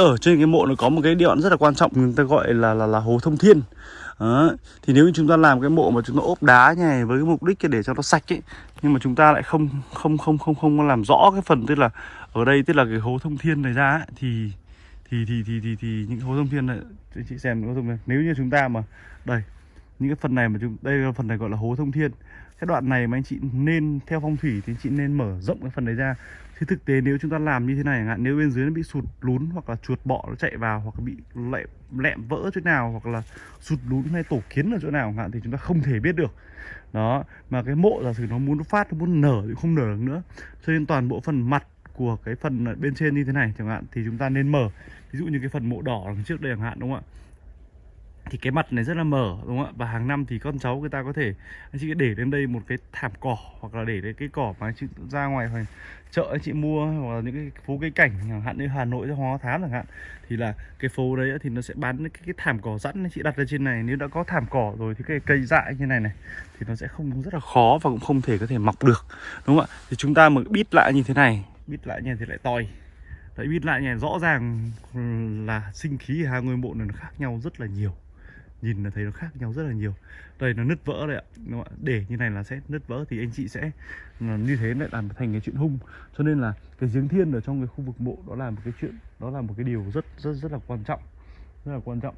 ở trên cái mộ nó có một cái đoạn rất là quan trọng người ta gọi là là là hố thông thiên đó. thì nếu như chúng ta làm cái mộ mà chúng ta ốp đá như này với cái mục đích để cho nó sạch ấy nhưng mà chúng ta lại không không không không không làm rõ cái phần tức là ở đây tức là cái hố thông thiên này ra ấy, thì thì thì thì thì, thì những hố thông thiên này chị xem hố thông thiên nếu như chúng ta mà đây những cái phần này mà chúng đây là phần này gọi là hố thông thiên. Cái đoạn này mà anh chị nên theo phong thủy thì anh chị nên mở rộng cái phần đấy ra. Thì thực tế nếu chúng ta làm như thế này hạn nếu bên dưới nó bị sụt lún hoặc là chuột bọ nó chạy vào hoặc là bị lẹm, lẹm vỡ chỗ nào hoặc là sụt lún hay tổ kiến ở chỗ nào hạn thì chúng ta không thể biết được. Đó mà cái mộ giả sử nó muốn phát nó muốn nở thì không nở được nữa. Cho nên toàn bộ phần mặt của cái phần bên trên như thế này chẳng hạn thì chúng ta nên mở. Ví dụ như cái phần mộ đỏ đằng trước đây chẳng hạn đúng không ạ? Thì cái mặt này rất là mở đúng không ạ? Và hàng năm thì con cháu người ta có thể anh chị để lên đây một cái thảm cỏ hoặc là để lên cái cỏ mà anh chị ra ngoài hoặc chợ anh chị mua hoặc là những cái phố cây cảnh chẳng hạn như Hà Nội Hóa Thám chẳng hạn thì là cái phố đấy thì nó sẽ bán cái, cái thảm cỏ sẵn anh chị đặt lên trên này. Nếu đã có thảm cỏ rồi thì cái cây dại như này này thì nó sẽ không rất là khó và cũng không thể có thể mọc được đúng không ạ? Thì chúng ta mà bít lại như thế này bít lại như thế thì lại toi. Đấy bít lại như này rõ ràng là sinh khí hai ngôi mộ này nó khác nhau rất là nhiều nhìn là thấy nó khác nhau rất là nhiều. Đây nó nứt vỡ đây ạ. Đúng không để như này là sẽ nứt vỡ thì anh chị sẽ như thế lại làm thành cái chuyện hung. Cho nên là cái giếng thiên ở trong cái khu vực mộ đó là một cái chuyện, đó là một cái điều rất rất rất là quan trọng. Rất là quan trọng.